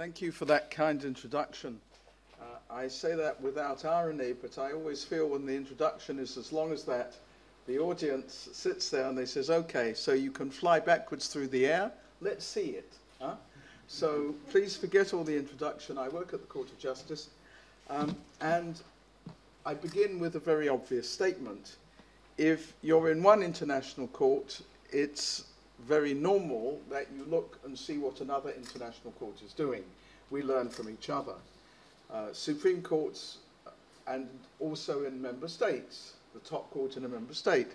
Thank you for that kind introduction. Uh, I say that without irony, but I always feel when the introduction is as long as that, the audience sits there and they says, okay, so you can fly backwards through the air, let's see it. Huh? So please forget all the introduction. I work at the Court of Justice. Um, and I begin with a very obvious statement. If you're in one international court, it's very normal that you look and see what another international court is doing. We learn from each other. Uh, Supreme Courts and also in member states, the top court in a member state,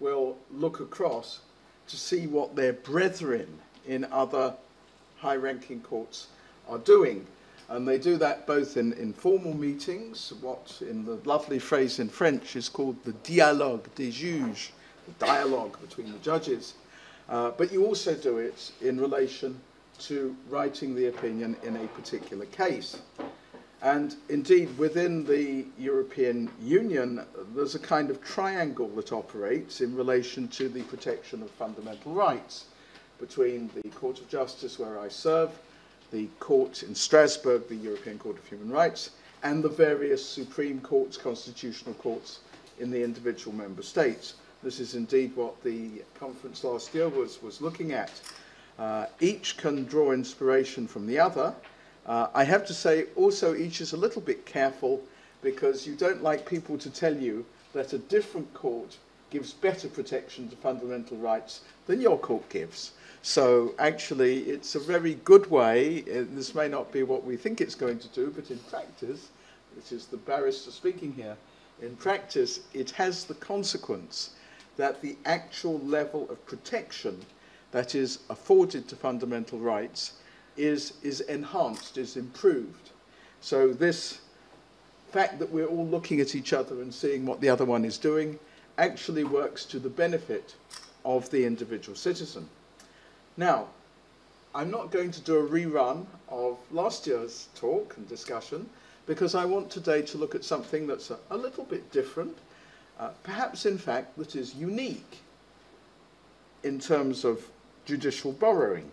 will look across to see what their brethren in other high-ranking courts are doing. And they do that both in informal meetings, what in the lovely phrase in French is called the dialogue des juges, the dialogue between the judges, uh, but you also do it in relation to writing the opinion in a particular case. And indeed, within the European Union, there's a kind of triangle that operates in relation to the protection of fundamental rights between the Court of Justice, where I serve, the court in Strasbourg, the European Court of Human Rights, and the various Supreme Courts, constitutional courts in the individual member states. This is indeed what the conference last year was, was looking at. Uh, each can draw inspiration from the other. Uh, I have to say also each is a little bit careful because you don't like people to tell you that a different court gives better protection to fundamental rights than your court gives. So actually it's a very good way, uh, this may not be what we think it's going to do, but in practice, which is the barrister speaking here, in practice it has the consequence that the actual level of protection that is afforded to fundamental rights is, is enhanced, is improved. So this fact that we're all looking at each other and seeing what the other one is doing actually works to the benefit of the individual citizen. Now, I'm not going to do a rerun of last year's talk and discussion because I want today to look at something that's a, a little bit different uh, perhaps in fact that is unique in terms of judicial borrowing.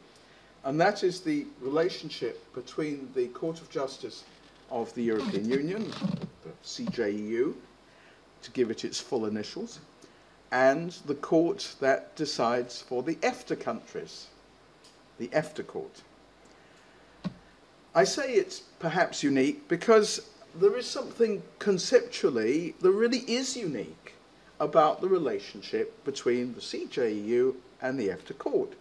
And that is the relationship between the Court of Justice of the European Union, the CJEU, to give it its full initials, and the court that decides for the EFTA countries, the EFTA court. I say it's perhaps unique because there is something conceptually that really is unique about the relationship between the CJEU and the EFTA court.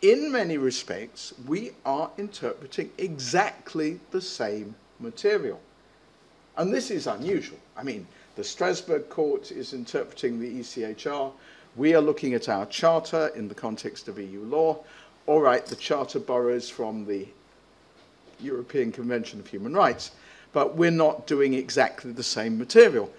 In many respects, we are interpreting exactly the same material. And this is unusual. I mean, the Strasbourg court is interpreting the ECHR. We are looking at our charter in the context of EU law. All right, the charter borrows from the European Convention of Human Rights but we're not doing exactly the same material.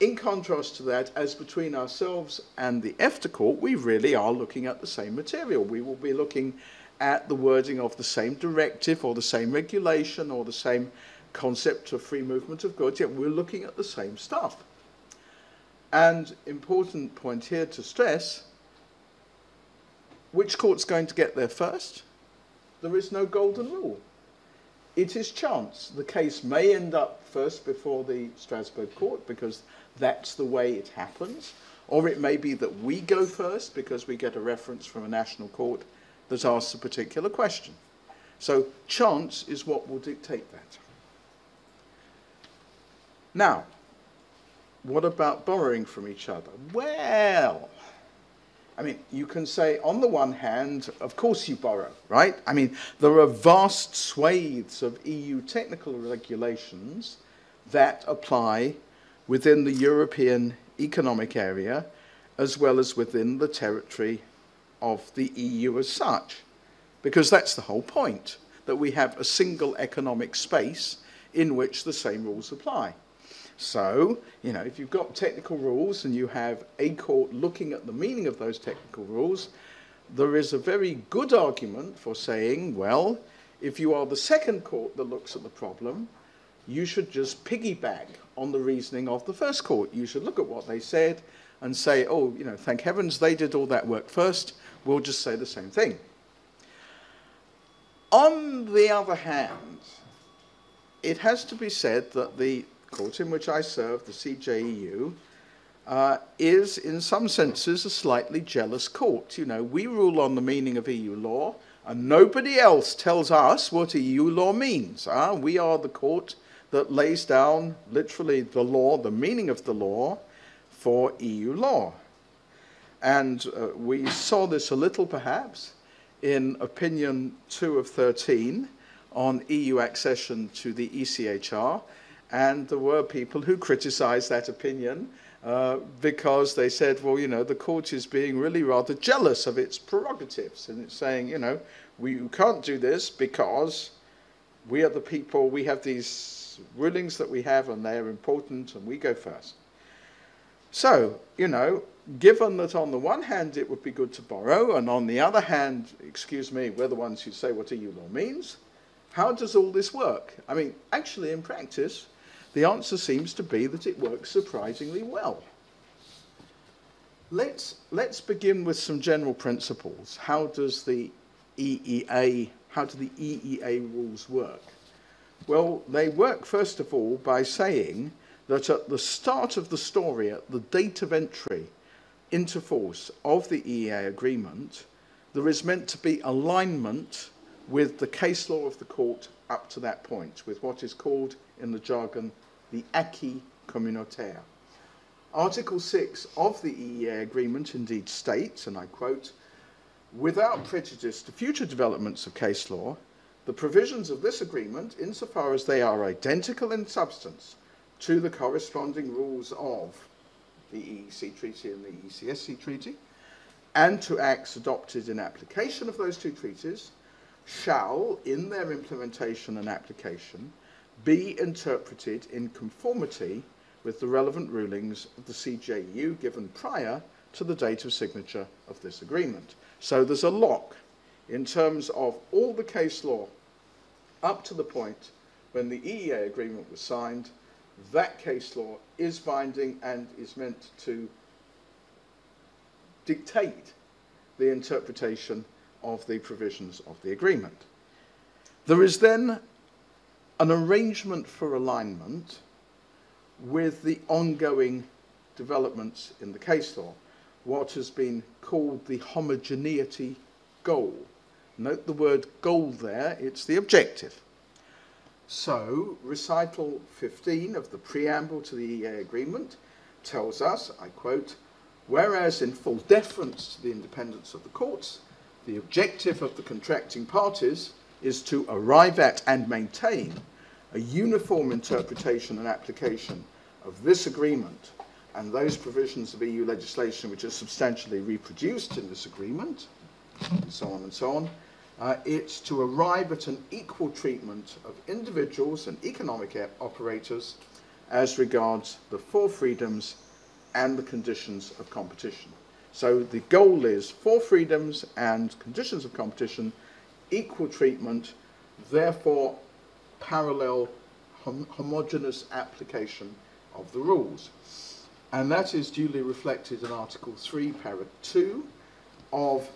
In contrast to that, as between ourselves and the EFTA court, we really are looking at the same material. We will be looking at the wording of the same directive or the same regulation or the same concept of free movement of goods, yet we're looking at the same stuff. And important point here to stress, which court's going to get there first? There is no golden rule it is chance. The case may end up first before the Strasbourg court because that's the way it happens. Or it may be that we go first because we get a reference from a national court that asks a particular question. So chance is what will dictate that. Now, what about borrowing from each other? Well, I mean, you can say, on the one hand, of course you borrow, right? I mean, there are vast swathes of EU technical regulations that apply within the European economic area as well as within the territory of the EU as such. Because that's the whole point, that we have a single economic space in which the same rules apply. So, you know, if you've got technical rules and you have a court looking at the meaning of those technical rules, there is a very good argument for saying, well, if you are the second court that looks at the problem, you should just piggyback on the reasoning of the first court. You should look at what they said and say, oh, you know, thank heavens they did all that work first. We'll just say the same thing. On the other hand, it has to be said that the court in which I serve, the CJEU, uh, is in some senses a slightly jealous court. You know, we rule on the meaning of EU law, and nobody else tells us what EU law means. Uh, we are the court that lays down literally the law, the meaning of the law for EU law. And uh, we saw this a little perhaps in opinion 2 of 13 on EU accession to the ECHR, and there were people who criticized that opinion uh, because they said, well, you know, the court is being really rather jealous of its prerogatives, and it's saying, you know, we can't do this because we are the people, we have these rulings that we have, and they are important, and we go first. So, you know, given that on the one hand it would be good to borrow, and on the other hand, excuse me, we're the ones who say what EU law means, how does all this work? I mean, actually, in practice, the answer seems to be that it works surprisingly well. Let's, let's begin with some general principles. How does the EEA, how do the EEA rules work? Well, they work, first of all, by saying that at the start of the story, at the date of entry into force of the EEA agreement, there is meant to be alignment with the case law of the court up to that point, with what is called in the jargon the acquis communautaire. Article 6 of the EEA agreement indeed states, and I quote, without prejudice to future developments of case law, the provisions of this agreement, insofar as they are identical in substance to the corresponding rules of the EEC Treaty and the ECSC Treaty, and to acts adopted in application of those two treaties, shall, in their implementation and application, be interpreted in conformity with the relevant rulings of the CJEU given prior to the date of signature of this agreement. So there's a lock in terms of all the case law up to the point when the EEA agreement was signed, that case law is binding and is meant to dictate the interpretation of the provisions of the agreement. There is then an arrangement for alignment with the ongoing developments in the case law, what has been called the homogeneity goal. Note the word goal there, it's the objective. So, recital 15 of the preamble to the EEA agreement tells us, I quote, whereas in full deference to the independence of the courts, the objective of the contracting parties is to arrive at and maintain a uniform interpretation and application of this agreement and those provisions of EU legislation which are substantially reproduced in this agreement, and so on and so on, uh, it's to arrive at an equal treatment of individuals and economic operators as regards the four freedoms and the conditions of competition. So the goal is four freedoms and conditions of competition, equal treatment, therefore parallel hom homogeneous application of the rules. And that is duly reflected in Article 3, Para 2 of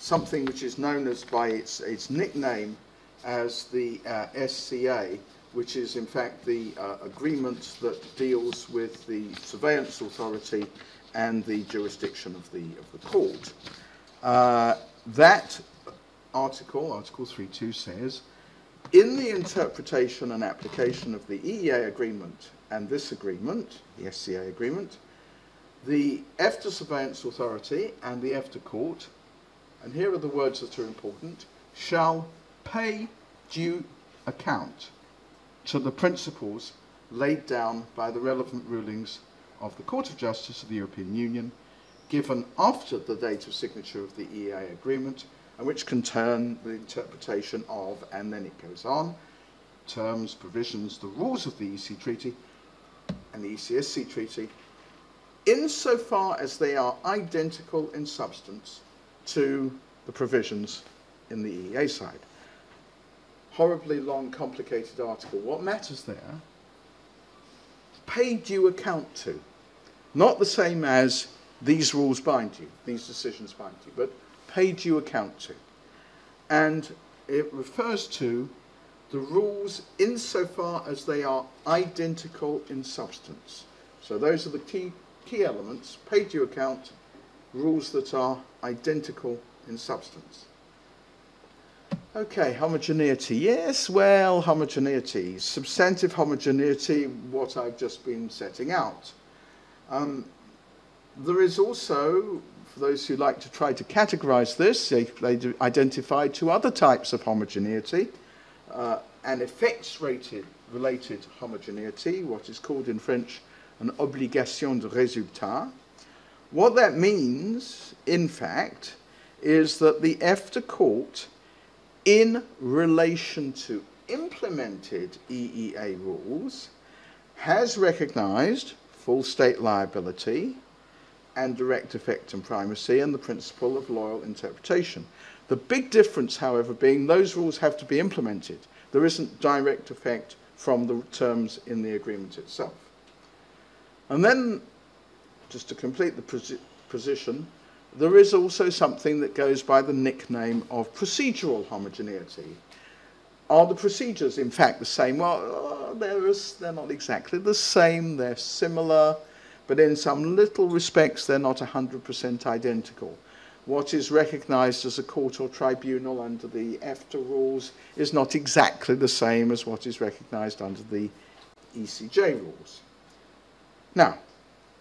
something which is known as by its, its nickname as the uh, SCA, which is in fact the uh, agreement that deals with the surveillance authority and the jurisdiction of the, of the court. Uh, that article, Article 3.2 says, in the interpretation and application of the EEA agreement and this agreement, the SCA agreement, the EFTA Surveillance Authority and the EFTA Court, and here are the words that are important, shall pay due account to the principles laid down by the relevant rulings of the Court of Justice of the European Union given after the date of signature of the EEA agreement and which turn the interpretation of, and then it goes on, terms, provisions, the rules of the EC Treaty and the ECSC Treaty, insofar as they are identical in substance to the provisions in the EEA side. Horribly long, complicated article. What matters there? Pay due account to. Not the same as these rules bind you, these decisions bind you, but pay due account to. And it refers to the rules insofar as they are identical in substance. So those are the key, key elements, paid due account, rules that are identical in substance. Okay, homogeneity. Yes, well, homogeneity. Substantive homogeneity, what I've just been setting out. Um, there is also, for those who like to try to categorize this, they, they identify two other types of homogeneity. Uh, an effects rated related homogeneity, what is called in French an obligation de résultat. What that means, in fact, is that the EFTA court in relation to implemented EEA rules, has recognized full state liability and direct effect and primacy and the principle of loyal interpretation. The big difference, however, being those rules have to be implemented. There isn't direct effect from the terms in the agreement itself. And then, just to complete the position, there is also something that goes by the nickname of procedural homogeneity. Are the procedures, in fact, the same? Well, uh, they're, they're not exactly the same, they're similar, but in some little respects, they're not 100% identical. What is recognized as a court or tribunal under the EFTA rules is not exactly the same as what is recognized under the ECJ rules. Now,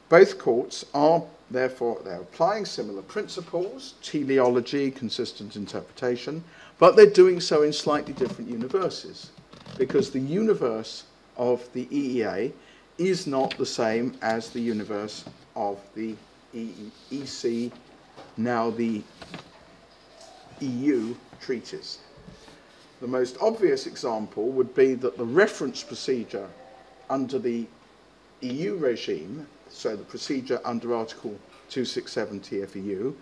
both courts are Therefore, they're applying similar principles, teleology, consistent interpretation, but they're doing so in slightly different universes because the universe of the EEA is not the same as the universe of the EC, now the EU treaties. The most obvious example would be that the reference procedure under the EU regime so the procedure under Article 267 TFEU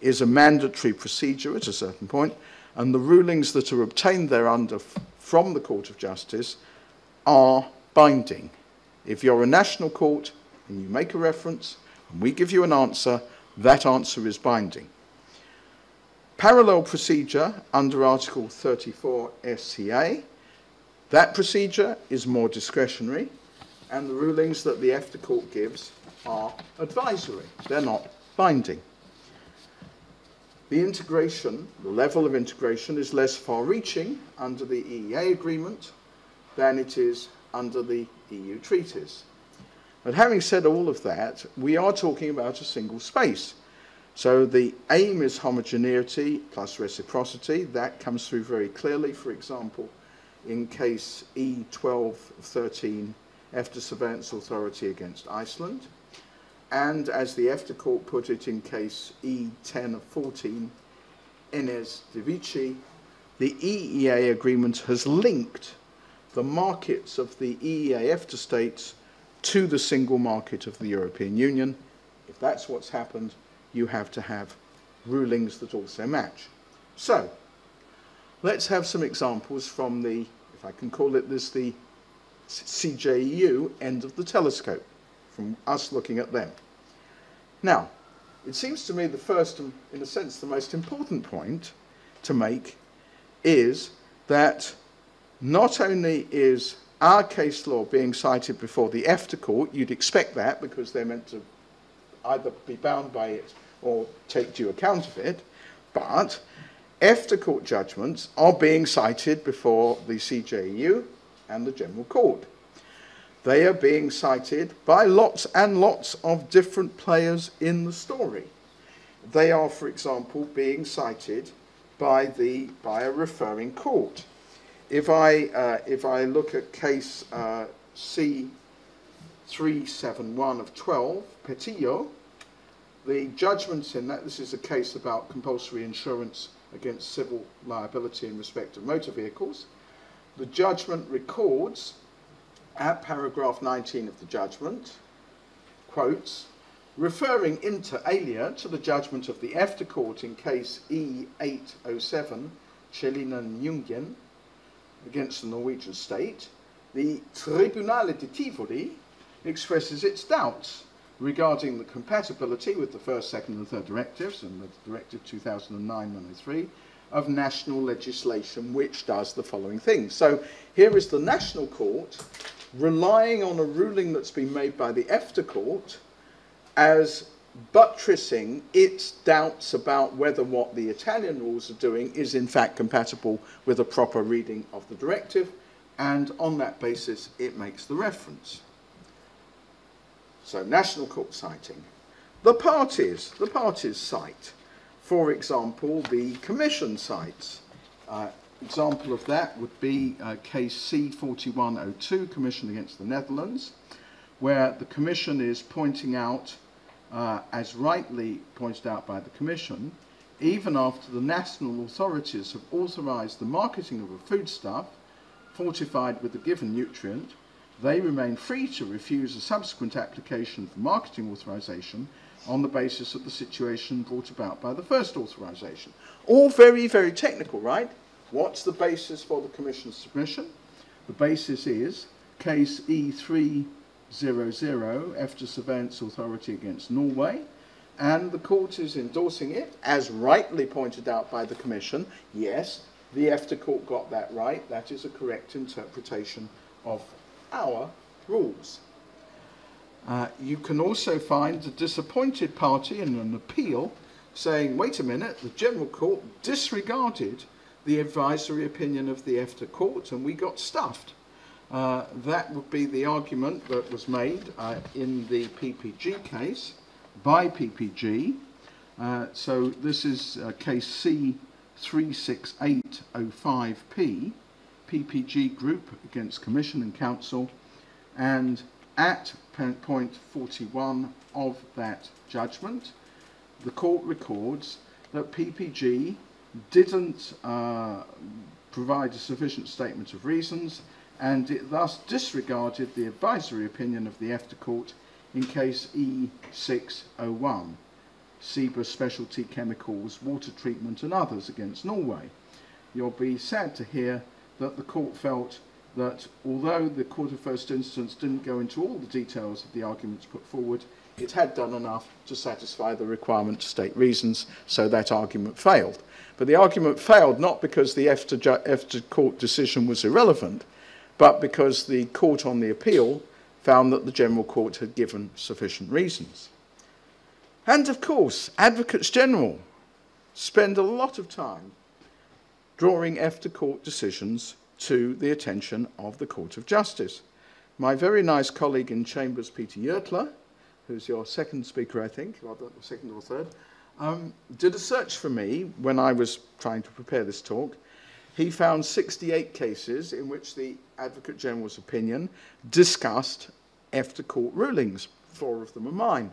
is a mandatory procedure at a certain point, and the rulings that are obtained thereunder from the Court of Justice are binding. If you're a national court and you make a reference and we give you an answer, that answer is binding. Parallel procedure under Article 34 SCA, that procedure is more discretionary, and the rulings that the EFTA court gives are advisory. They're not binding. The integration, the level of integration is less far-reaching under the EEA agreement than it is under the EU treaties. But having said all of that, we are talking about a single space. So the aim is homogeneity plus reciprocity. That comes through very clearly, for example, in case E1213 EFTA Surveillance Authority against Iceland and as the EFTA court put it in case E10 of 14, Enes Deveci, the EEA agreement has linked the markets of the EEA EFTA states to the single market of the European Union. If that's what's happened, you have to have rulings that also match. So, let's have some examples from the, if I can call it this, the CJEU end of the telescope from us looking at them. Now, it seems to me the first and, in a sense, the most important point to make is that not only is our case law being cited before the EFTA court, you'd expect that because they're meant to either be bound by it or take due account of it, but EFTA court judgments are being cited before the CJEU and the General Court. They are being cited by lots and lots of different players in the story. They are, for example, being cited by, the, by a referring court. If I, uh, if I look at case uh, C371 of 12, Petillo, the judgments in that, this is a case about compulsory insurance against civil liability in respect of motor vehicles. The judgment records at paragraph 19 of the judgment, quotes, referring inter alia to the judgment of the EFTA court in case E807, Celina Nguyen, against the Norwegian state, the Tribunale di Tivoli expresses its doubts regarding the compatibility with the first, second and third directives and the Directive 2009-103 of national legislation which does the following thing. So here is the national court relying on a ruling that's been made by the EFTA court as buttressing its doubts about whether what the Italian rules are doing is in fact compatible with a proper reading of the directive, and on that basis it makes the reference. So national court citing. The parties, the parties cite, for example, the commission cites. Uh, example of that would be uh, case C4102, Commission against the Netherlands, where the commission is pointing out uh, as rightly pointed out by the Commission, even after the national authorities have authorised the marketing of a foodstuff fortified with a given nutrient, they remain free to refuse a subsequent application for marketing authorisation on the basis of the situation brought about by the first authorisation. All very, very technical, right? What's the basis for the Commission's submission? The basis is case E3 00, EFTA Surveillance Authority against Norway, and the court is endorsing it, as rightly pointed out by the Commission. Yes, the EFTA court got that right. That is a correct interpretation of our rules. Uh, you can also find the disappointed party in an appeal saying, wait a minute, the General Court disregarded the advisory opinion of the EFTA court and we got stuffed. Uh, that would be the argument that was made uh, in the PPG case by PPG. Uh, so this is uh, case C36805P, PPG Group against Commission and Council, and at point 41 of that judgment, the court records that PPG didn't uh, provide a sufficient statement of reasons and it thus disregarded the advisory opinion of the EFTA Court in case E601, CIBA Specialty Chemicals, Water Treatment and others against Norway. You'll be sad to hear that the court felt that although the Court of First Instance didn't go into all the details of the arguments put forward, it had done enough to satisfy the requirement to state reasons, so that argument failed. But the argument failed not because the EFTA, EFTA court decision was irrelevant, but because the court on the appeal found that the General Court had given sufficient reasons. And of course, advocates general spend a lot of time drawing EFTA court decisions to the attention of the Court of Justice. My very nice colleague in Chambers, Peter Yertler, who's your second speaker, I think, or second or third, um, did a search for me when I was trying to prepare this talk, he found 68 cases in which the Advocate General's opinion discussed EFTA court rulings. Four of them are mine.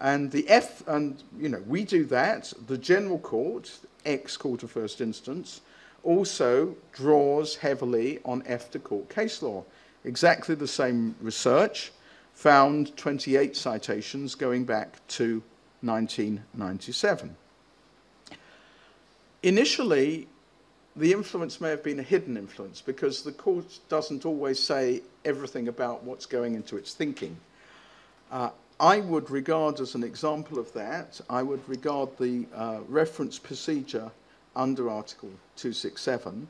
And the F, and you know, we do that. The General Court, ex-Court of First Instance, also draws heavily on EFTA court case law. Exactly the same research found 28 citations going back to 1997. Initially, the influence may have been a hidden influence because the court doesn't always say everything about what's going into its thinking. Uh, I would regard as an example of that, I would regard the uh, reference procedure under Article 267.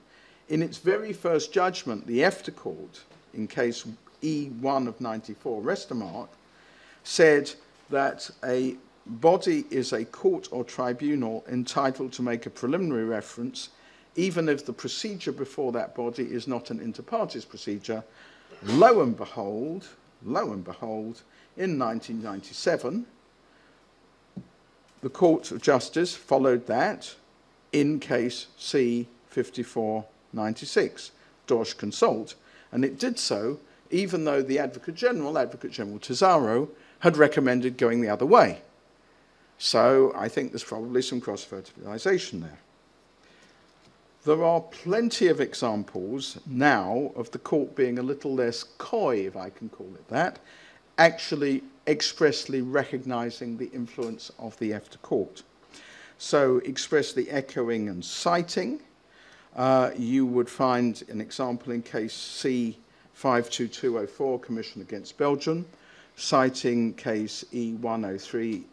In its very first judgment, the EFTA court, in case E1 of 94, Restamark, said that a body is a court or tribunal entitled to make a preliminary reference even if the procedure before that body is not an inter partes procedure, lo and behold, lo and behold, in 1997, the Court of Justice followed that in case C5496, Dorsch Consult, and it did so even though the Advocate General, Advocate General Tesauro, had recommended going the other way. So I think there's probably some cross-fertilization there. There are plenty of examples now of the court being a little less coy, if I can call it that, actually expressly recognizing the influence of the EFTA court. So expressly echoing and citing, uh, you would find an example in case C52204, Commission against Belgium, citing case E103,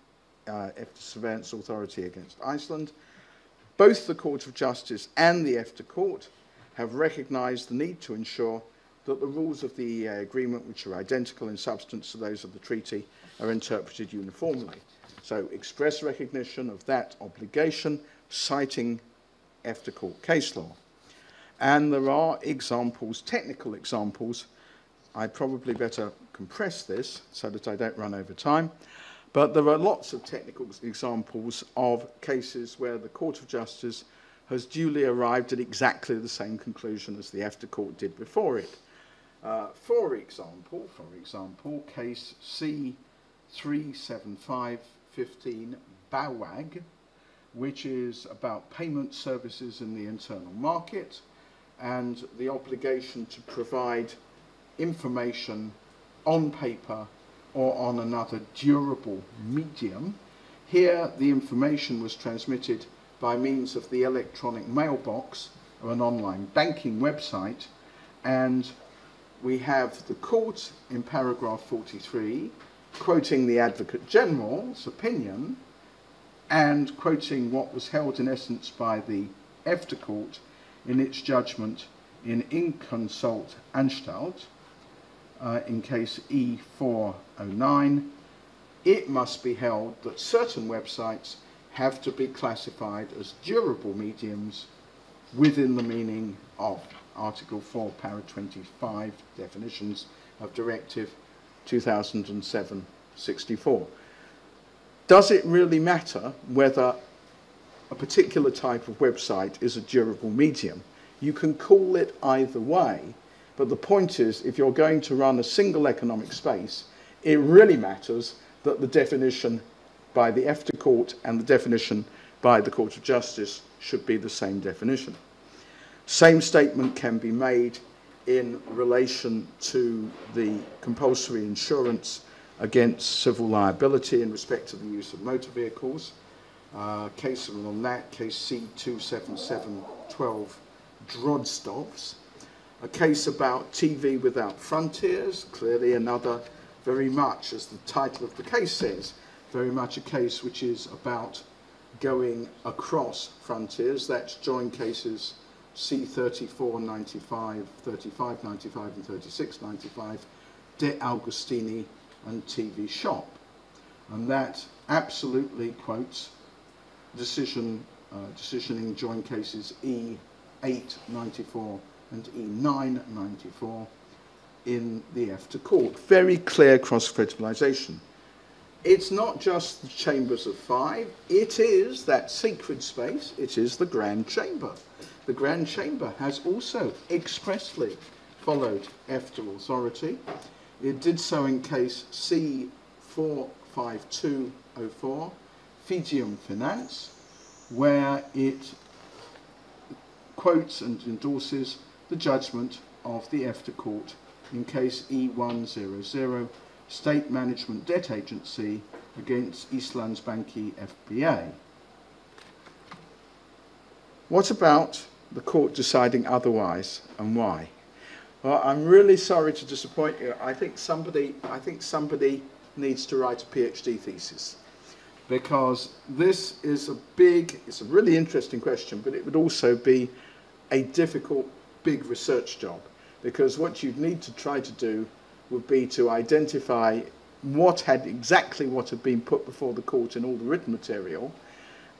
uh, EFTA Surveillance Authority against Iceland, Both the Court of Justice and the EFTA Court have recognised the need to ensure that the rules of the EEA agreement, which are identical in substance to those of the treaty, are interpreted uniformly. So express recognition of that obligation, citing EFTA Court case law. And there are examples, technical examples, I probably better compress this so that I don't run over time, But there are lots of technical examples of cases where the Court of Justice has duly arrived at exactly the same conclusion as the EFTA Court did before it. Uh, for example, for example, case C37515 BAWAG, which is about payment services in the internal market and the obligation to provide information on paper or on another durable medium. Here, the information was transmitted by means of the electronic mailbox or an online banking website, and we have the court in paragraph 43 quoting the Advocate General's opinion and quoting what was held in essence by the EFTA Court in its judgment in Inconsult Anstalt, uh, in case E409, it must be held that certain websites have to be classified as durable mediums within the meaning of Article 4, Para 25, definitions of Directive 2007-64. Does it really matter whether a particular type of website is a durable medium? You can call it either way, but the point is, if you're going to run a single economic space, it really matters that the definition by the EFTA Court and the definition by the Court of Justice should be the same definition. Same statement can be made in relation to the compulsory insurance against civil liability in respect to the use of motor vehicles. Uh, case on that, case C27712 Drozdovs a case about TV without frontiers, clearly another very much, as the title of the case says, very much a case which is about going across frontiers. That's joint cases C3495, 3595 and 3695, De Agostini and TV Shop. And that absolutely quotes decision, uh, decisioning joint cases E894 and E994 in the EFTA court. Very clear cross-fertilization. It's not just the chambers of five, it is that sacred space, it is the Grand Chamber. The Grand Chamber has also expressly followed EFTA authority. It did so in case C45204, Fidium Finance, where it quotes and endorses the judgment of the EFTA Court in case E100, State Management Debt Agency against Íslandsbanki FBA. What about the court deciding otherwise and why? Well, I'm really sorry to disappoint you. I think somebody, I think somebody needs to write a PhD thesis because this is a big, it's a really interesting question, but it would also be a difficult big research job because what you'd need to try to do would be to identify what had exactly what had been put before the court in all the written material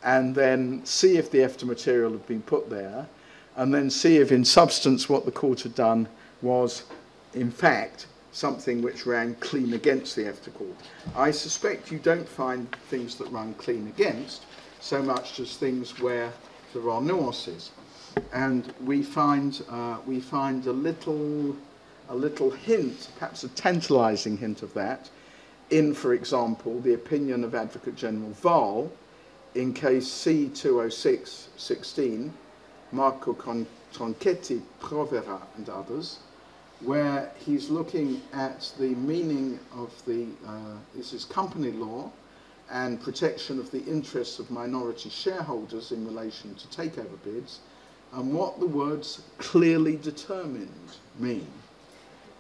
and then see if the EFTA material had been put there and then see if in substance what the court had done was in fact something which ran clean against the EFTA court. I suspect you don't find things that run clean against so much as things where there are nuances and we find uh, we find a little a little hint, perhaps a tantalising hint of that, in, for example, the opinion of Advocate General Wahl in case C206-16, Marco Tronchetti, Provera and others, where he's looking at the meaning of the, uh, this is company law and protection of the interests of minority shareholders in relation to takeover bids, and what the words clearly determined mean.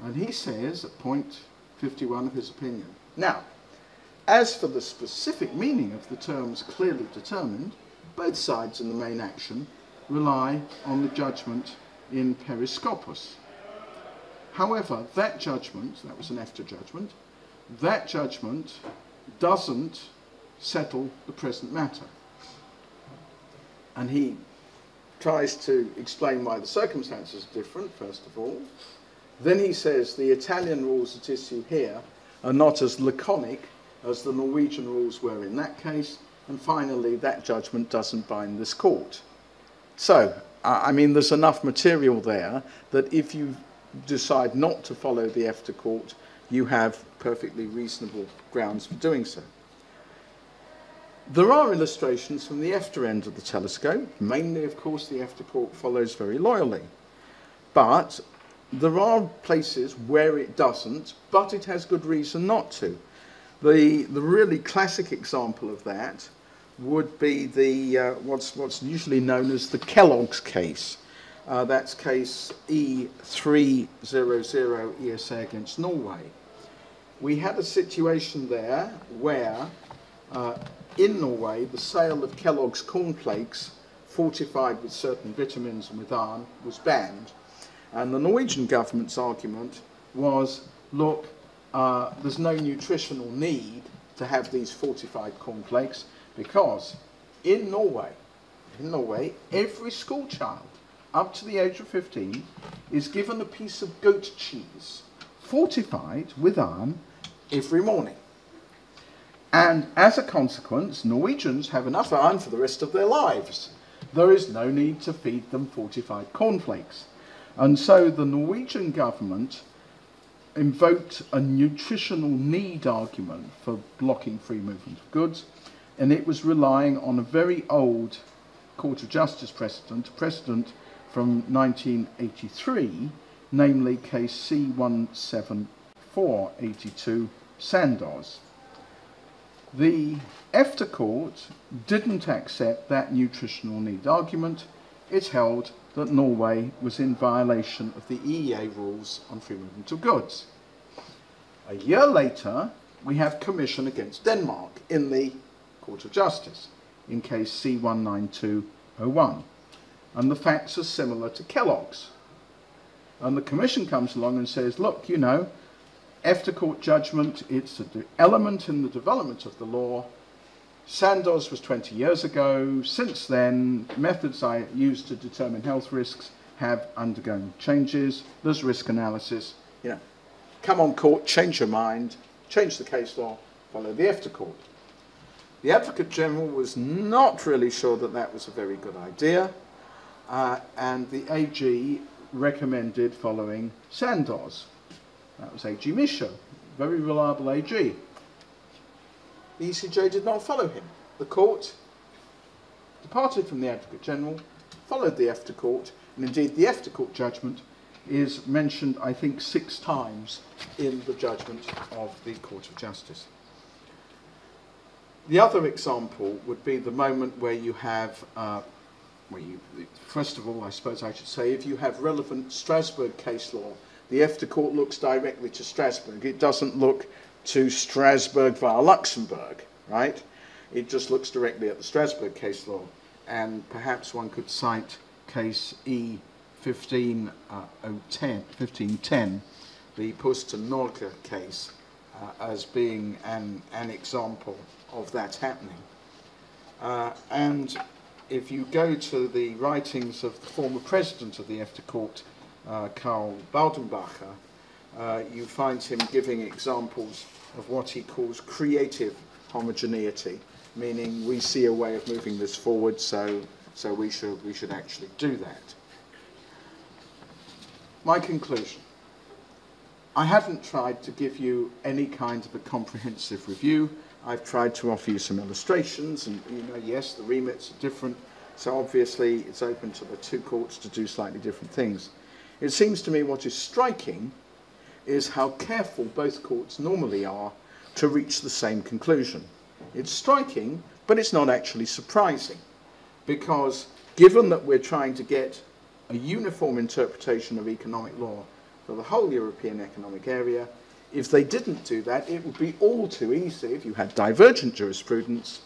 And he says at point 51 of his opinion. Now, as for the specific meaning of the terms clearly determined, both sides in the main action rely on the judgment in Periscopus. However, that judgment, that was an EFTA judgment, that judgment doesn't settle the present matter. And he tries to explain why the circumstances are different, first of all. Then he says the Italian rules at issue here are not as laconic as the Norwegian rules were in that case. And finally, that judgment doesn't bind this court. So, I mean, there's enough material there that if you decide not to follow the EFTA court, you have perfectly reasonable grounds for doing so. There are illustrations from the EFTA end of the telescope. Mainly, of course, the EFTA court follows very loyally. But there are places where it doesn't, but it has good reason not to. The, the really classic example of that would be the, uh, what's, what's usually known as the Kellogg's case. Uh, that's case E300 ESA against Norway. We had a situation there where uh, in Norway, the sale of Kellogg's cornflakes fortified with certain vitamins and with iron was banned. And the Norwegian government's argument was, look, uh, there's no nutritional need to have these fortified cornflakes because in Norway, in Norway, every school child up to the age of 15 is given a piece of goat cheese fortified with iron every morning. And as a consequence, Norwegians have enough iron for the rest of their lives. There is no need to feed them fortified cornflakes. And so the Norwegian government invoked a nutritional need argument for blocking free movement of goods, and it was relying on a very old Court of Justice precedent, precedent from 1983, namely case C17482 Sandoz. The EFTA court didn't accept that nutritional need argument. It held that Norway was in violation of the EEA rules on free movement of goods. A year later, we have Commission against Denmark in the Court of Justice in case C19201. And the facts are similar to Kellogg's. And the Commission comes along and says, look, you know, EFTA court judgment, it's an element in the development of the law. Sandoz was 20 years ago. Since then, methods I used to determine health risks have undergone changes. There's risk analysis. You know, come on court, change your mind, change the case law, follow the EFTA court. The Advocate General was not really sure that that was a very good idea, uh, and the AG recommended following Sandoz. That was A.G. Mischo, very reliable AG. The ECJ did not follow him. The court departed from the Advocate General, followed the EFTA court, and indeed the EFTA court judgment is mentioned, I think, six times in the judgment of the Court of Justice. The other example would be the moment where you have, uh, where you, first of all, I suppose I should say, if you have relevant Strasbourg case law the EFTA court looks directly to Strasbourg. It doesn't look to Strasbourg via Luxembourg, right? It just looks directly at the Strasbourg case law. And perhaps one could cite case E 15, uh, 1510, the Posten Norge case, uh, as being an, an example of that happening. Uh, and if you go to the writings of the former president of the EFTA court, uh, Karl Baudenbacher, uh, you find him giving examples of what he calls creative homogeneity, meaning we see a way of moving this forward, so, so we, should, we should actually do that. My conclusion. I haven't tried to give you any kind of a comprehensive review. I've tried to offer you some illustrations, and you know, yes, the remits are different, so obviously it's open to the two courts to do slightly different things. It seems to me what is striking is how careful both courts normally are to reach the same conclusion. It's striking, but it's not actually surprising, because given that we're trying to get a uniform interpretation of economic law for the whole European economic area, if they didn't do that, it would be all too easy, if you had divergent jurisprudence,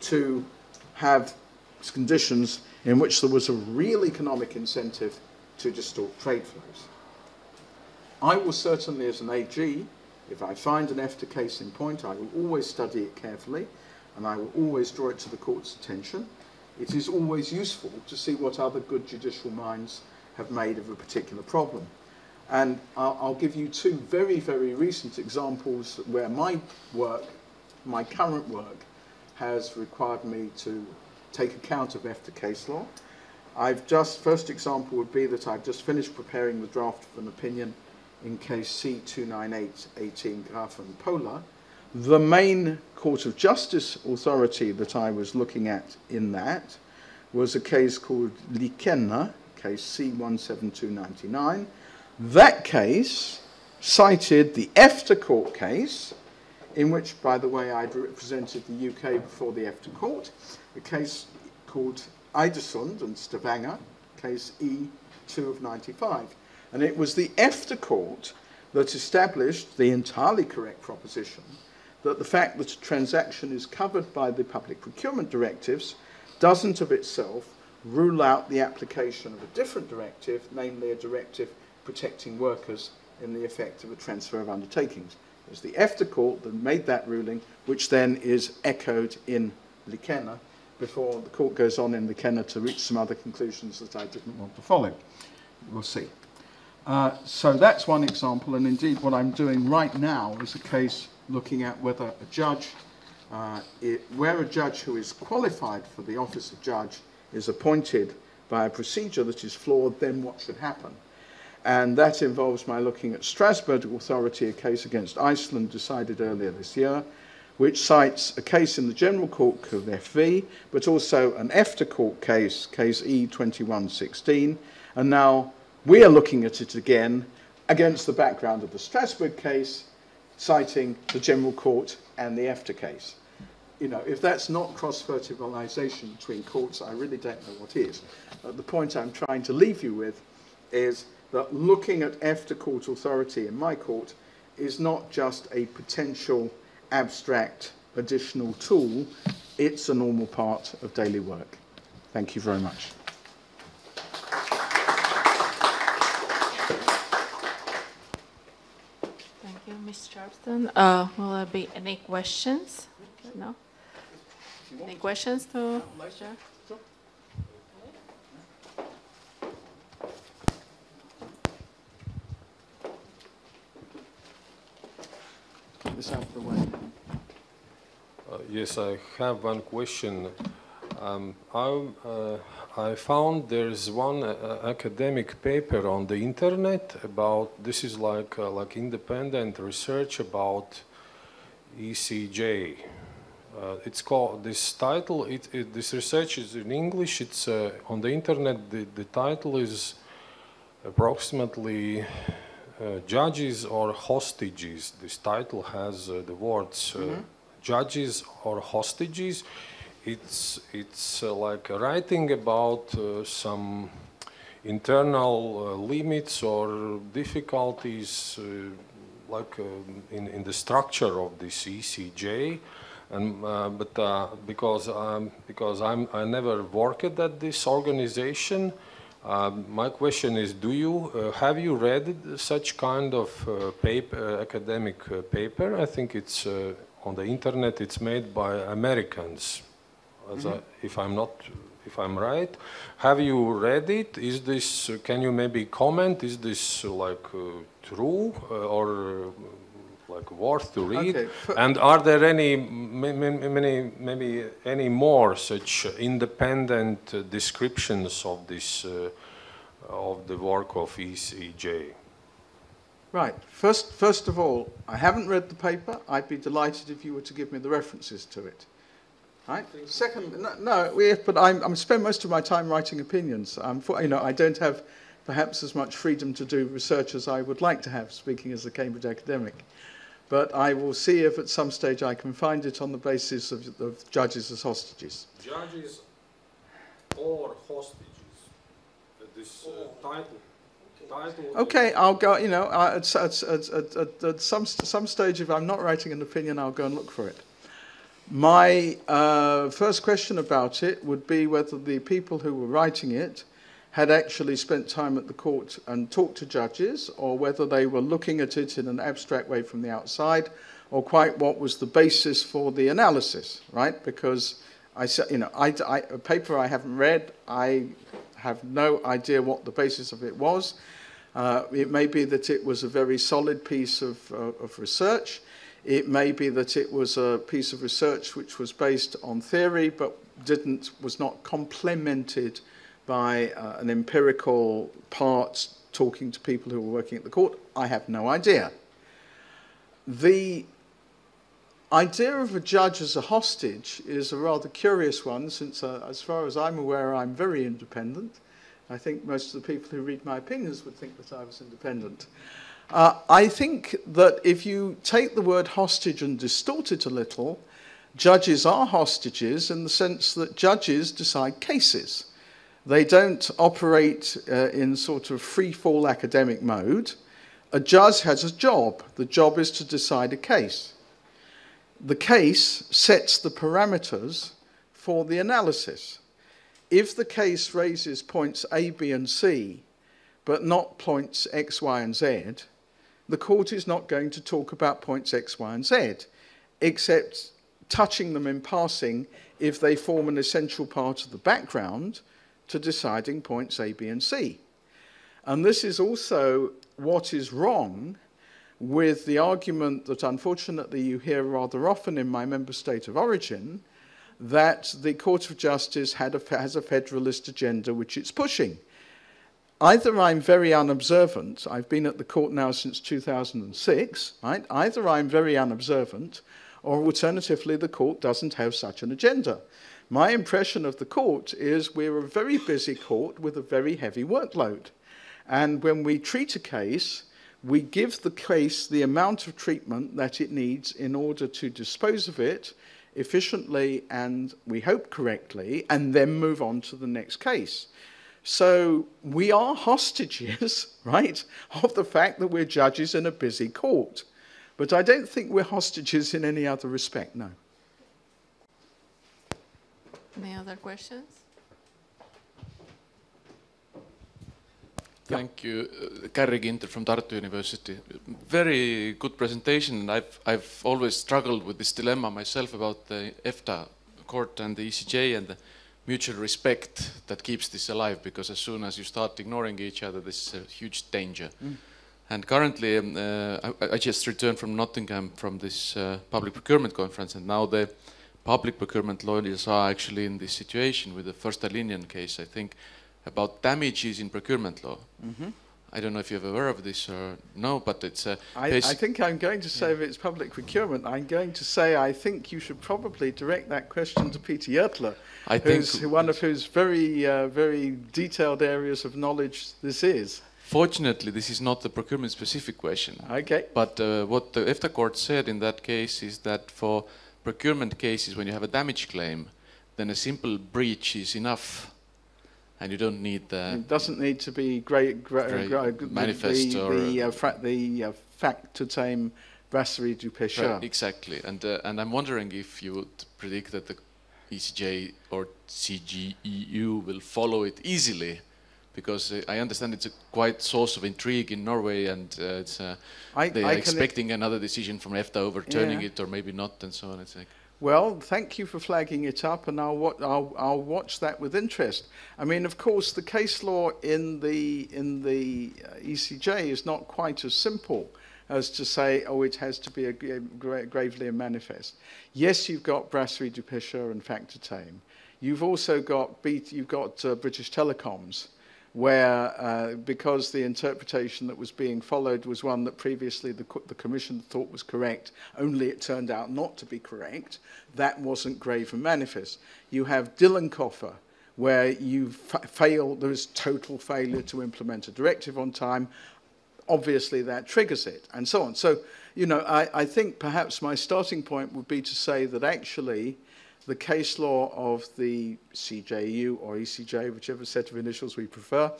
to have conditions in which there was a real economic incentive to distort trade flows. I will certainly, as an AG, if I find an EFTA case in point, I will always study it carefully and I will always draw it to the court's attention. It is always useful to see what other good judicial minds have made of a particular problem. And I'll, I'll give you two very, very recent examples where my work, my current work, has required me to take account of EFTA case law. I've just, first example would be that I've just finished preparing the draft of an opinion in case C29818 Grafe and Pohle. The main Court of Justice authority that I was looking at in that was a case called Liikenne, case C17299. That case cited the EFTA court case, in which, by the way, I'd represented the UK before the EFTA court, a case called Eidesund and Stavanger, case E2 of 95. And it was the EFTA court that established the entirely correct proposition that the fact that a transaction is covered by the public procurement directives doesn't of itself rule out the application of a different directive, namely a directive protecting workers in the effect of a transfer of undertakings. It was the EFTA court that made that ruling, which then is echoed in Liikenne before the court goes on in the Kenner to reach some other conclusions that I didn't want to follow. We'll see. Uh, so that's one example, and indeed what I'm doing right now is a case looking at whether a judge, uh, it, where a judge who is qualified for the office of judge is appointed by a procedure that is flawed, then what should happen? And that involves my looking at Strasbourg Authority, a case against Iceland decided earlier this year, which cites a case in the General Court of FV, but also an EFTA court case, case E2116. And now we are looking at it again against the background of the Strasbourg case, citing the General Court and the EFTA case. You know, if that's not cross-fertilization between courts, I really don't know what is. Uh, the point I'm trying to leave you with is that looking at EFTA court authority in my court is not just a potential abstract additional tool, it's a normal part of daily work. Thank you very much. Thank you, Ms. Sharpston. Uh, will there be any questions? No? Any questions to this out the way. Uh, Yes, I have one question. Um, I, uh, I found there's one uh, academic paper on the internet about, this is like, uh, like independent research about ECJ. Uh, it's called, this title, it, it, this research is in English, it's uh, on the internet, the, the title is approximately judges or hostages. This title has uh, the words uh, judges or hostages. It's, it's uh, like writing about uh, some internal uh, limits or difficulties uh, like uh, in, in the structure of this ECJ. And, uh, but uh, because, um, because I'm, I never worked at this organization, uh, my question is, do you, uh, have you read such kind of uh, paper, academic uh, paper? I think it's uh, on the internet, it's made by Americans, as I, if I'm not, if I'm right. Have you read it? Is this, uh, can you maybe comment, is this uh, like uh, true uh, or uh, like worth to read? Okay, And are there any, ma- ma- many, maybe any more such independent uh, descriptions of this, uh, of the work of ECJ? Right. First, first of all, I haven't read the paper. I'd be delighted if you were to give me the references to it. Right. Second, no, no we, but I'm, I'm spend most of my time writing opinions. I'm, for, you know, I don't have perhaps as much freedom to do research as I would like to have, speaking as a Cambridge academic. But I will see if at some stage I can find it on the basis of, of judges as hostages. Judges or hostages, this title, title. Okay, I'll go. You know, uh, at, at, at, at, at, at some some stage, if I'm not writing an opinion, I'll go and look for it. My uh, first question about it would be whether the people who were writing it had actually spent time at the court and talked to judges, or whether they were looking at it in an abstract way from the outside, or quite what was the basis for the analysis, right? Because I, said, you know, I, I, a paper I haven't read, I have no idea what the basis of it was. Uh, it may be that it was a very solid piece of, uh, of research. It may be that it was a piece of research which was based on theory but didn't, was not complemented by uh, an empirical part talking to people who were working at the court. I have no idea. The idea of a judge as a hostage is a rather curious one since, uh, as far as I'm aware, I'm very independent. I think most of the people who read my opinions would think that I was independent. Uh, I think that if you take the word hostage and distort it a little, judges are hostages in the sense that judges decide cases. They don't operate uh, in sort of free fall academic mode. A judge has a job. The job is to decide a case. The case sets the parameters for the analysis. If the case raises points A, B, and C, but not points X, Y, and Z, the court is not going to talk about points X, Y, and Z, except touching them in passing if they form an essential part of the background to deciding points A, B, and C. And this is also what is wrong with the argument that unfortunately you hear rather often in my member state of origin that the Court of Justice a, has a federalist agenda which it's pushing. Either I'm very unobservant, I've been at the court now since 2006, right? Either I'm very unobservant, or alternatively, the court doesn't have such an agenda. My impression of the court is we're a very busy court with a very heavy workload. And when we treat a case, we give the case the amount of treatment that it needs in order to dispose of it efficiently and we hope correctly, and then move on to the next case. So we are hostages, right, of the fact that we're judges in a busy court. But I don't think we're hostages in any other respect, no. Any other questions? Thank you. Uh, Carri Ginter from Tartu University. Very good presentation. I've, I've always struggled with this dilemma myself about the EFTA court and the ECJ and the mutual respect that keeps this alive because as soon as you start ignoring each other, this is a huge danger. Mm. And currently, um, uh, I, I, just returned from Nottingham from this uh, public procurement conference, and now the public procurement lawyers are actually in this situation with the Fosen-Linjen case, I think, about damages in procurement law. Mm -hmm. I don't know if you're aware of this or no, but it's. Uh, I, I, think I'm going to say yeah. if it's public procurement, I'm going to say I think you should probably direct that question to Peter Jörtler, I who's think one of whose very, uh, very detailed areas of knowledge this is. Fortunately, this is not the procurement-specific question. Okay. But uh, what the EFTA court said in that case is that for procurement cases, when you have a damage claim, then a simple breach is enough and you don't need the. It doesn't need to be great, great, great manifest the, or the, uh, fra the uh, Factortame brasserie du pêcheur. Right, exactly, and uh, and I'm wondering if you would predict that the ECJ or CJEU will follow it easily, because I understand it's a quite source of intrigue in Norway, and uh, it's uh, I, they I are expecting another decision from EFTA overturning yeah. it, or maybe not, and so on. It's like. Well, thank you for flagging it up, and I'll, I'll, I'll, watch that with interest. I mean, of course, the case law in the, in the uh, ECJ is not quite as simple as to say, oh, it has to be a, a gravely a manifest. Yes, you've got Brasserie du Pêcheur and Factortame. You've also got, you've got uh, British Telecoms, where, uh, because the interpretation that was being followed was one that previously the, the Commission thought was correct, only it turned out not to be correct, that wasn't grave and manifest. You have Dylan-Koffer, where you fail, there is total failure to implement a directive on time, obviously that triggers it, and so on. So, you know, I, I think perhaps my starting point would be to say that actually, the case law of the CJEU or ECJ, whichever set of initials we prefer,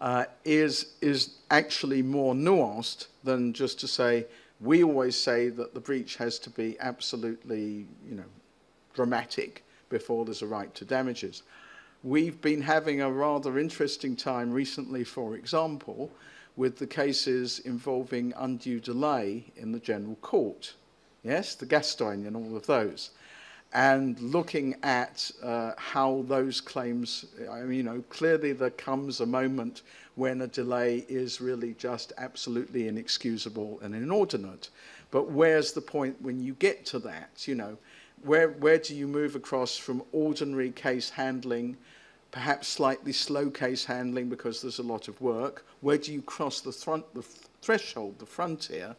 uh, is, is actually more nuanced than just to say, we always say that the breach has to be absolutely, you know, dramatic before there's a right to damages. We've been having a rather interesting time recently, for example, with the cases involving undue delay in the General Court. Yes, the Gascogne and all of those. and looking at uh, how those claims, I mean, you know, clearly there comes a moment when a delay is really just absolutely inexcusable and inordinate. But where's the point when you get to that, you know? Where, where do you move across from ordinary case handling, perhaps slightly slow case handling because there's a lot of work? Where do you cross the, front, the threshold, the frontier,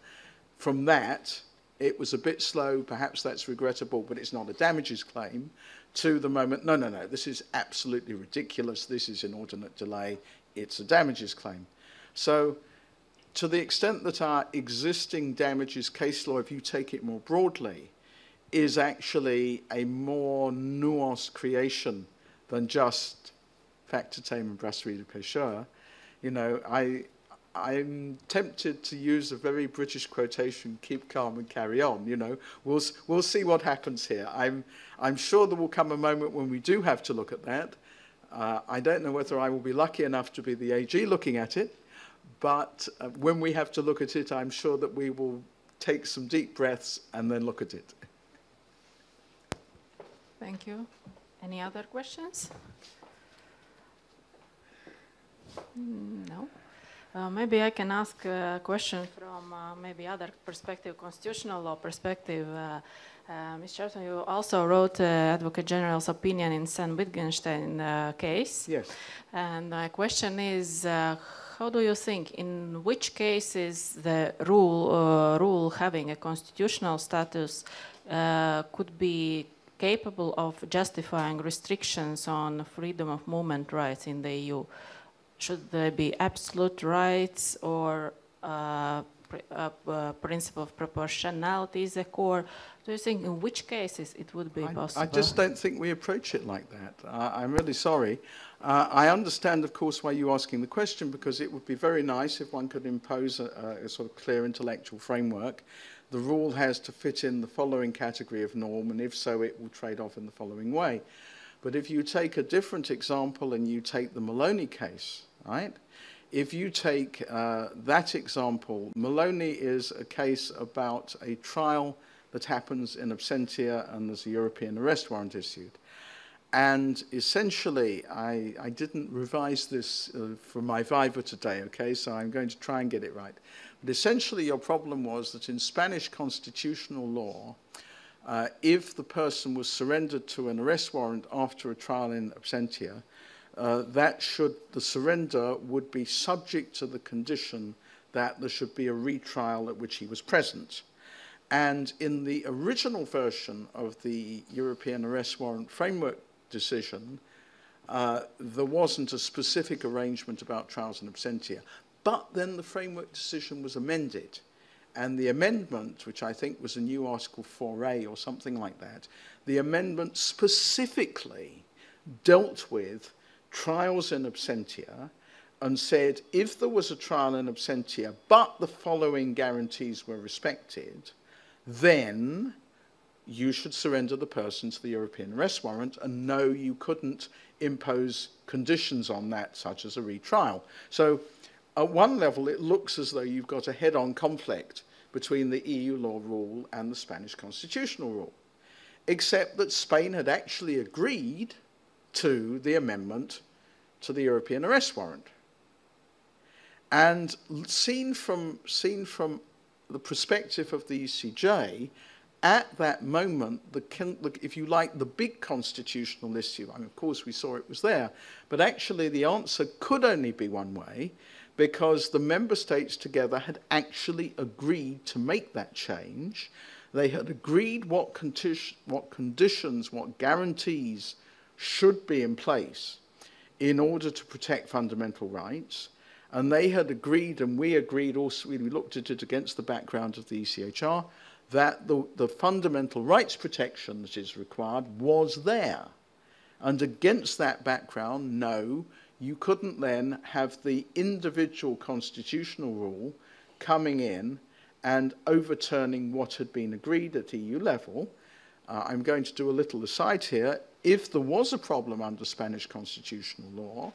from that it was a bit slow, perhaps that's regrettable, but it's not a damages claim, to the moment, no, no, no, this is absolutely ridiculous, this is inordinate delay, it's a damages claim. So to the extent that our existing damages case law, if you take it more broadly, is actually a more nuanced creation than just Factortame and brasserie du pêcheur. You know, I, I'm tempted to use a very British quotation, keep calm and carry on, you know. We'll, we'll see what happens here. I'm, I'm sure there will come a moment when we do have to look at that. Uh, I don't know whether I will be lucky enough to be the AG looking at it, but uh, when we have to look at it, I'm sure that we will take some deep breaths and then look at it. Thank you. Any other questions? Mm, No. Uh, maybe I can ask a question from uh, maybe other perspective, constitutional law perspective. Uh, uh, Ms. Sharpston, you also wrote uh, Advocate General's opinion in Sayn-Wittgenstein uh, case. Yes. And my question is, uh, how do you think, in which cases the rule, uh, rule having a constitutional status uh, could be capable of justifying restrictions on freedom of movement rights in the EU? Should there be absolute rights or uh, pr uh, uh, principle of proportionality is a core? Do you think in which cases it would be I, possible? I just don't think we approach it like that. Uh, I'm really sorry. Uh, I understand, of course, why you're asking the question, because it would be very nice if one could impose a, a sort of clear intellectual framework. The rule has to fit in the following category of norm, and if so, it will trade off in the following way. But if you take a different example and you take the Melloni case, right? If you take uh, that example, Melloni is a case about a trial that happens in absentia and there's a European arrest warrant issued. And essentially, I, I didn't revise this uh, for my Viva today, okay, so I'm going to try and get it right. But essentially, your problem was that in Spanish constitutional law, uh, if the person was surrendered to an arrest warrant after a trial in absentia, uh, that should, the surrender would be subject to the condition that there should be a retrial at which he was present. And in the original version of the European arrest warrant framework decision, uh, there wasn't a specific arrangement about trials in absentia. But then the framework decision was amended. And the amendment, which I think was a new Article 4A or something like that, the amendment specifically dealt with trials in absentia and said if there was a trial in absentia but the following guarantees were respected, then you should surrender the person to the European arrest warrant and no, you couldn't impose conditions on that, such as a retrial. So at one level, it looks as though you've got a head-on conflict between the EU law rule and the Spanish constitutional rule, except that Spain had actually agreed to the amendment to the European arrest warrant. And seen from, seen from the perspective of the ECJ, at that moment, the, if you like, the big constitutional issue, I mean, of course we saw it was there, but actually the answer could only be one way, because the member states together had actually agreed to make that change. They had agreed what, conti what conditions, what guarantees should be in place in order to protect fundamental rights. And they had agreed, and we agreed also, we looked at it against the background of the ECHR, that the, the fundamental rights protection that is required was there. And against that background, no, you couldn't then have the individual constitutional rule coming in and overturning what had been agreed at EU level. Uh, I'm going to do a little aside here. If there was a problem under Spanish constitutional law,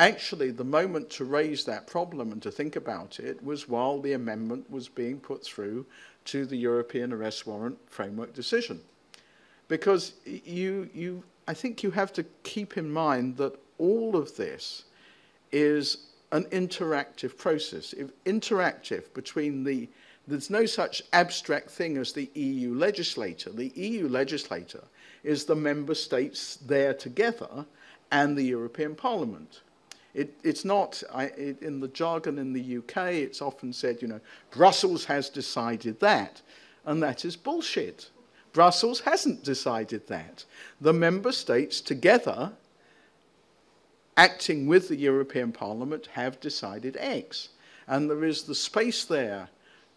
actually the moment to raise that problem and to think about it was while the amendment was being put through to the European arrest warrant framework decision. Because you, you, I think you have to keep in mind that all of this is an interactive process. If interactive between the, there's no such abstract thing as the EU legislator. The EU legislator is the member states there together and the European Parliament. It, it's not, I, it, in the jargon in the UK, it's often said, you know, Brussels has decided that. And that is bullshit. Brussels hasn't decided that. The member states together, acting with the European Parliament, have decided X. And there is the space there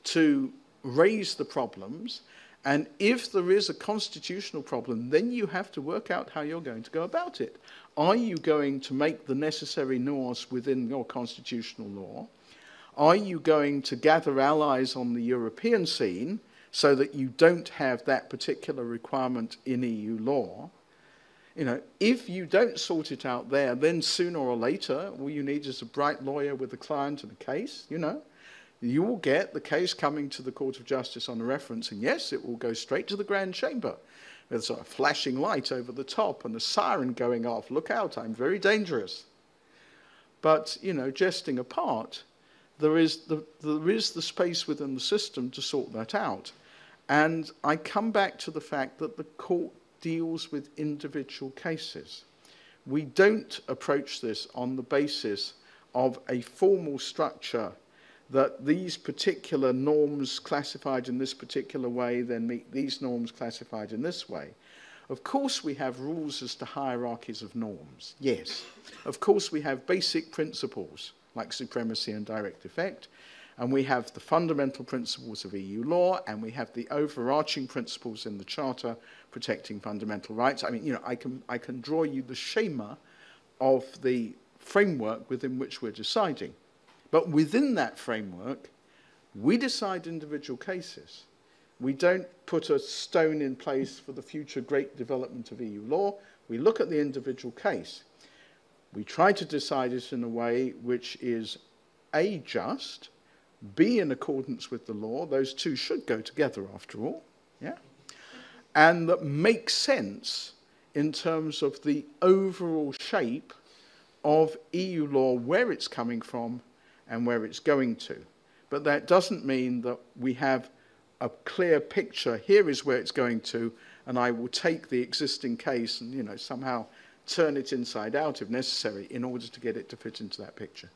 to raise the problems. And if there is a constitutional problem, then you have to work out how you're going to go about it. Are you going to make the necessary nuance within your constitutional law? Are you going to gather allies on the European scene so that you don't have that particular requirement in EU law? You know, if you don't sort it out there, then sooner or later, all you need is a bright lawyer with a client and a case, you know. You will get the case coming to the Court of Justice on a reference, and yes, it will go straight to the Grand Chamber. There's a flashing light over the top and a siren going off. Look out, I'm very dangerous. But, you know, jesting apart, there is the, there is the space within the system to sort that out. And I come back to the fact that the court deals with individual cases. We don't approach this on the basis of a formal structure that these particular norms classified in this particular way then meet these norms classified in this way. Of course we have rules as to hierarchies of norms, yes. Of course we have basic principles like supremacy and direct effect. And we have the fundamental principles of EU law, and we have the overarching principles in the Charter protecting fundamental rights. I mean, you know, I can, I can draw you the schema of the framework within which we're deciding. But within that framework, we decide individual cases. We don't put a stone in place for the future great development of EU law. We look at the individual case. We try to decide it in a way which is A, just, B, in accordance with the law. Those two should go together after all. Yeah? And that makes sense in terms of the overall shape of EU law, where it's coming from and where it's going to. But that doesn't mean that we have a clear picture, here is where it's going to, and I will take the existing case and, you know, somehow turn it inside out if necessary in order to get it to fit into that picture.